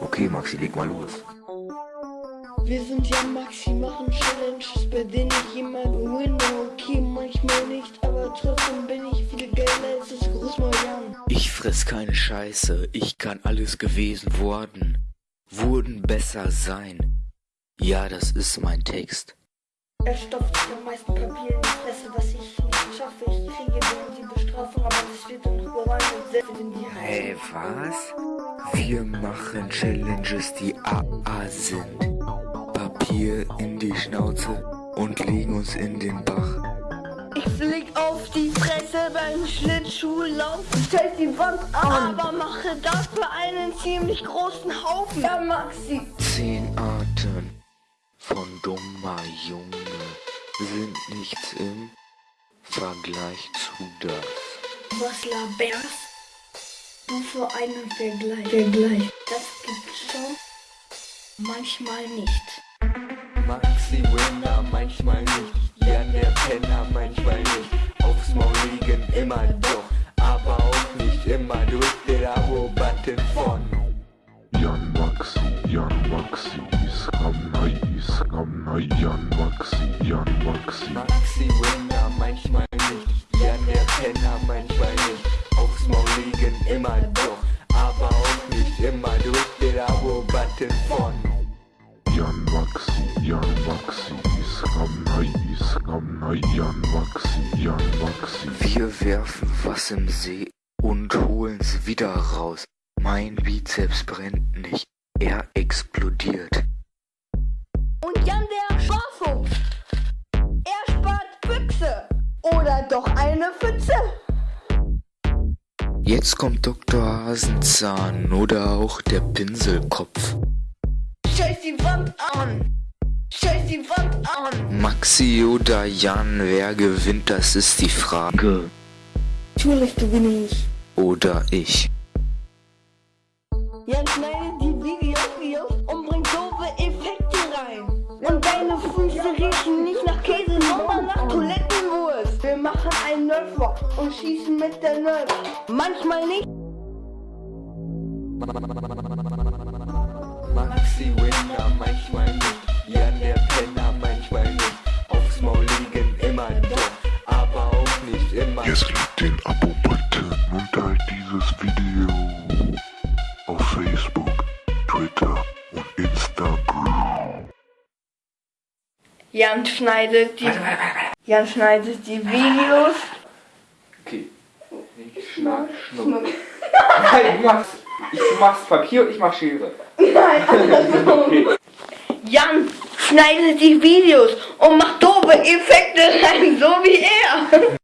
Okay, Maxi, leg mal los. Wir sind ja Maxi, machen Challenges, bei denen ich immer gewinne. Okay, manchmal nicht, aber trotzdem bin ich viel geiler als das Großmauern. Ich fress keine Scheiße, ich kann alles gewesen worden. Wurden besser sein. Ja, das ist mein Text. Er stopft sich am meisten Papier in die Fresse, was ich nicht schaffe. Ich kriege dann aber und in die Haare. Hey, was? Wir machen Challenges, die AA sind. Papier in die Schnauze und legen uns in den Bach. Ich flieg auf die Fresse beim Schlittschuhlauf, stell die Wand an, aber mache dafür einen ziemlich großen Haufen. Ja, Maxi. Zehn Arten von dummer Junge sind nichts im Vergleich zu das. Was laberst du für einen Vergleich? Vergleich. Das gibt's schon. Manchmal nicht. Maxi Winner, manchmal nicht. Jan der Penner, manchmal nicht. Aufs Maul liegen, immer doch. Aber auch nicht immer. Drück den Abo-Button von Jan Maxi, Jan Maxi, Iskam Nai, Iskam Nai, Jan Maxi, Jan Maxi. Maxi Winner, manchmal nicht. Der Penner, manchmal nicht. Aufs Maul liegen, immer doch. Aber auch nicht immer. Drück den Abo-Button von Jan Maxi, Jan Maxi, Iskam Nai, Iskam Nai, Jan Maxi, Jan Maxi. Wir werfen was im See und holen's wieder raus. Mein Bizeps brennt nicht, er explodiert. Und Jan der Sparfuchs. Doch eine Pfütze. Jetzt kommt Dr. Hasenzahn oder auch der Pinselkopf. Scheiß die Wand an. Scheiß die Wand an. Maxi oder Jan, wer gewinnt, das ist die Frage. Natürlich gewinne ich. Oder ich. Jan schneidet die Videos, und bringt doofe Effekte rein. Und deine Füße riechen machen einen Nerfwalk und schießen mit der Nerf. Manchmal nicht. Maxi Winner, manchmal nicht. Jan der Penner, manchmal nicht. Aufs Maul liegen, immer doch. Aber auch nicht immer. Jetzt klick den Abo-Button und teilt dieses Video auf Facebook, Twitter und Instagram. Jan schneidet die, Jan schneidet die Videos. Okay. Ich schnack, schnuck. Nein, ich mach's. Ich mach's Papier und ich mach Schere. Jan schneidet die Videos und macht doofe Effekte rein, so wie er.